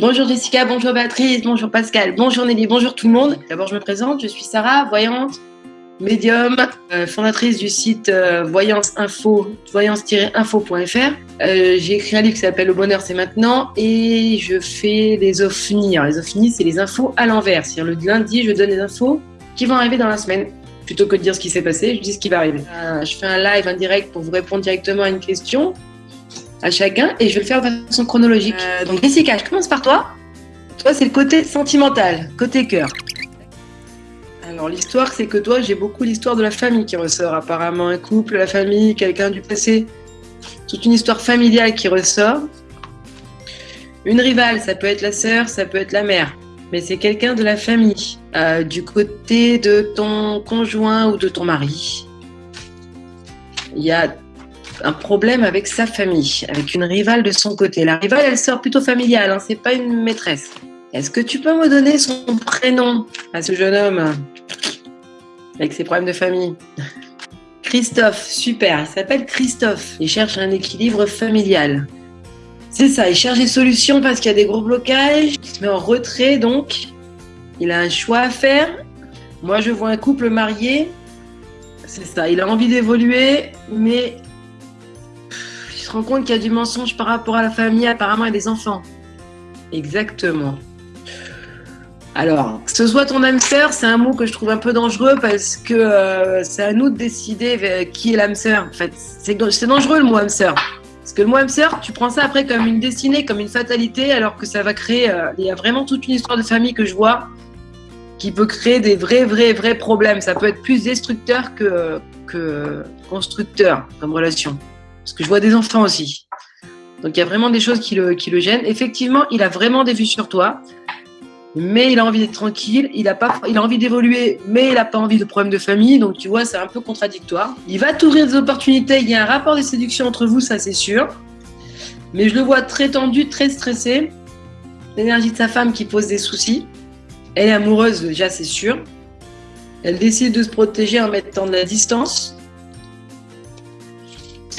Bonjour Jessica, bonjour Patrice, bonjour Pascal, bonjour Nelly, bonjour tout le monde. D'abord, je me présente, je suis Sarah, voyante, médium, euh, fondatrice du site euh, voyance info, voyance-info.fr. Euh, j'ai écrit un livre qui s'appelle Le bonheur c'est maintenant et je fais des ovnis. les ovnis, c'est les infos à l'envers. C'est-à-dire le lundi, je donne des infos qui vont arriver dans la semaine. Plutôt que de dire ce qui s'est passé, je dis ce qui va arriver. je fais un live, un direct pour vous répondre directement à une question à chacun et je vais le faire de façon chronologique. Euh, donc Jessica, je commence par toi. Toi, c'est le côté sentimental, côté cœur. Alors l'histoire, c'est que toi, j'ai beaucoup l'histoire de la famille qui ressort. Apparemment, un couple, la famille, quelqu'un du passé. Toute une histoire familiale qui ressort. Une rivale, ça peut être la sœur, ça peut être la mère. Mais c'est quelqu'un de la famille, euh, du côté de ton conjoint ou de ton mari. Il y a un problème avec sa famille, avec une rivale de son côté. La rivale, elle sort plutôt familiale, hein, c'est pas une maîtresse. Est-ce que tu peux me donner son prénom à ce jeune homme avec ses problèmes de famille? Christophe, super, il s'appelle Christophe. Il cherche un équilibre familial. C'est ça, il cherche des solutions parce qu'il y a des gros blocages. Il se met en retrait donc. Il a un choix à faire. Moi, je vois un couple marié. C'est ça, il a envie d'évoluer, mais rend compte qu'il y a du mensonge par rapport à la famille, apparemment, et des enfants. Exactement. Alors, que ce soit ton âme sœur, c'est un mot que je trouve un peu dangereux parce que euh, c'est à nous de décider qui est l'âme sœur. En fait, c'est dangereux le mot âme sœur. Parce que le mot âme sœur, tu prends ça après comme une destinée, comme une fatalité, alors que ça va créer. Euh, il y a vraiment toute une histoire de famille que je vois qui peut créer des vrais, vrais, vrais problèmes. Ça peut être plus destructeur que constructeur comme relation. Parce que je vois des enfants aussi. Donc il y a vraiment des choses qui le, gênent. Effectivement, il a vraiment des vues sur toi, mais il a envie d'être tranquille, il a, il a envie d'évoluer, mais il n'a pas envie de problèmes de famille. Donc tu vois, c'est un peu contradictoire. Il va t'ouvrir des opportunités, il y a un rapport de séduction entre vous, ça c'est sûr. Mais je le vois très tendu, très stressé. L'énergie de sa femme qui pose des soucis. Elle est amoureuse, déjà c'est sûr. Elle décide de se protéger en mettant de la distance.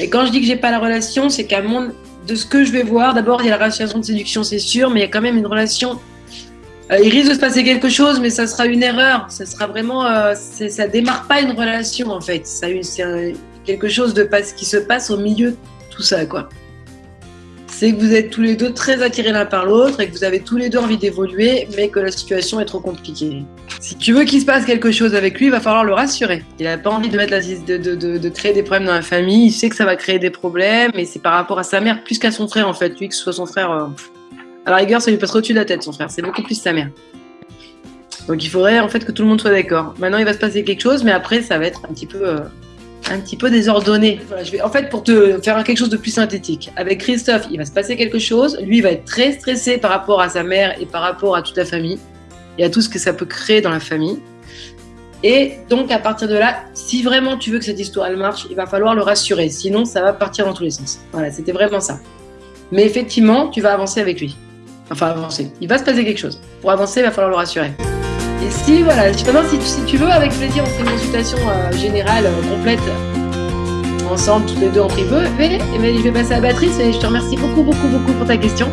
Et quand je dis que j'ai pas la relation, c'est qu'à mon de ce que je vais voir, d'abord il y a la relation de séduction, c'est sûr, mais il y a quand même une relation. Euh, il risque de se passer quelque chose, mais ça sera une erreur. Ça sera vraiment, euh, ça démarre pas une relation en fait. C'est quelque chose de pas, qui se passe au milieu de tout ça, quoi c'est que vous êtes tous les deux très attirés l'un par l'autre et que vous avez tous les deux envie d'évoluer, mais que la situation est trop compliquée. Si tu veux qu'il se passe quelque chose avec lui, il va falloir le rassurer. Il n'a pas envie de, de, créer des problèmes dans la famille, il sait que ça va créer des problèmes, et c'est par rapport à sa mère plus qu'à son frère en fait. Lui, que ce soit son frère, euh, à la rigueur, ça lui passe au-dessus de la tête, son frère. C'est beaucoup plus sa mère. Donc il faudrait en fait que tout le monde soit d'accord. Maintenant, il va se passer quelque chose, mais après, ça va être un petit peu. Euh, un petit peu désordonné. en fait, pour te faire quelque chose de plus synthétique, avec Christophe, il va se passer quelque chose. Lui, il va être très stressé par rapport à sa mère et par rapport à toute la famille et à tout ce que ça peut créer dans la famille. Et donc, à partir de là, si vraiment tu veux que cette histoire marche, il va falloir le rassurer. Sinon, ça va partir dans tous les sens. Voilà, c'était vraiment ça. Mais effectivement, tu vas avancer avec lui. Enfin, avancer. Il va se passer quelque chose. Pour avancer, il va falloir le rassurer. Et si, voilà, si, si tu veux, avec plaisir, on fait une consultation euh, générale euh, complète ensemble, tous les deux en privé. Et, et, je vais passer à Patrice et je te remercie beaucoup, beaucoup, beaucoup pour ta question.